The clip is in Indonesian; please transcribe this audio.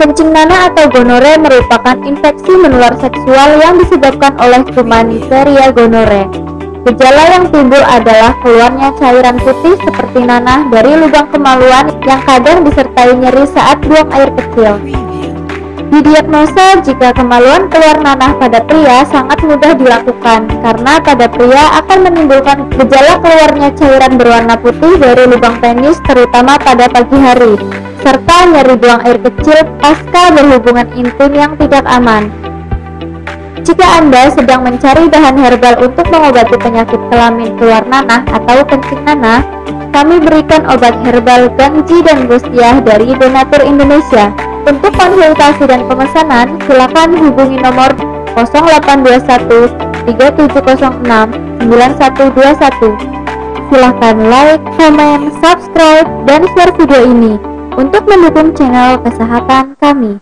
Kencing nanah atau gonore merupakan infeksi menular seksual yang disebabkan oleh kuman Neisseria gonore. Gejala yang timbul adalah keluarnya cairan putih seperti nanah dari lubang kemaluan yang kadang disertai nyeri saat buang air kecil. Didiagnosa jika kemaluan keluar nanah pada pria sangat mudah dilakukan karena pada pria akan menimbulkan gejala keluarnya cairan berwarna putih dari lubang penis terutama pada pagi hari serta nyeri buang air kecil pasca berhubungan intim yang tidak aman. Jika Anda sedang mencari bahan herbal untuk mengobati penyakit kelamin keluar nanah atau kencing nanah, kami berikan obat herbal Gangji dan Gustiah dari Donatur Indonesia. Untuk konsultasi dan pemesanan, silakan hubungi nomor 0821 3706 9121. Silahkan like, comment, subscribe, dan share video ini untuk mendukung channel kesehatan kami.